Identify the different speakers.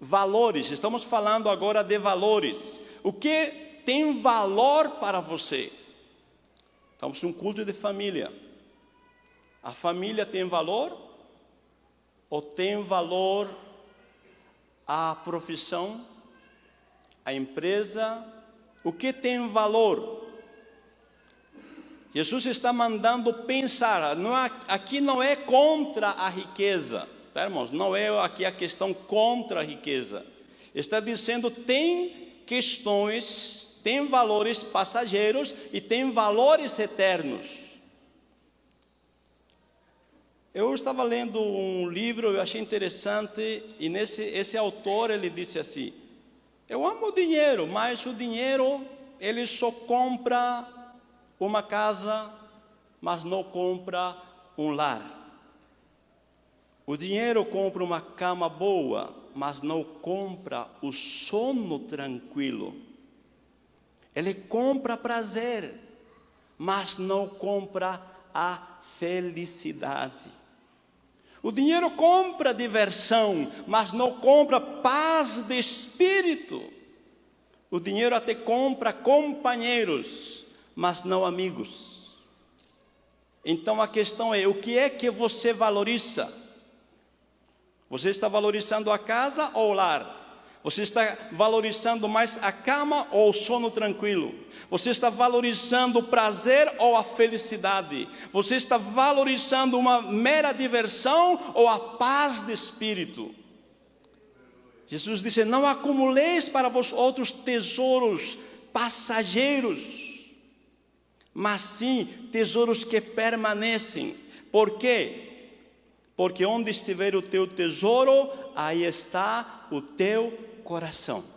Speaker 1: Valores, estamos falando agora de valores. O que tem valor para você? Estamos em um culto de família. A família tem valor? Ou tem valor a profissão, a empresa? O que tem valor? Jesus está mandando pensar, não, aqui não é contra a riqueza, tá, irmãos? Não é aqui a questão contra a riqueza. Está dizendo tem questões, tem valores passageiros e tem valores eternos. Eu estava lendo um livro, eu achei interessante, e nesse esse autor ele disse assim: Eu amo o dinheiro, mas o dinheiro ele só compra uma casa, mas não compra um lar. O dinheiro compra uma cama boa, mas não compra o sono tranquilo. Ele compra prazer, mas não compra a felicidade. O dinheiro compra diversão, mas não compra paz de espírito. O dinheiro até compra companheiros, mas não amigos. Então a questão é: o que é que você valoriza? Você está valorizando a casa ou o lar? Você está valorizando mais a cama ou o sono tranquilo? Você está valorizando o prazer ou a felicidade? Você está valorizando uma mera diversão ou a paz de espírito? Jesus disse: Não acumuleis para vós outros tesouros passageiros mas sim tesouros que permanecem. Por quê? Porque onde estiver o teu tesouro, aí está o teu coração.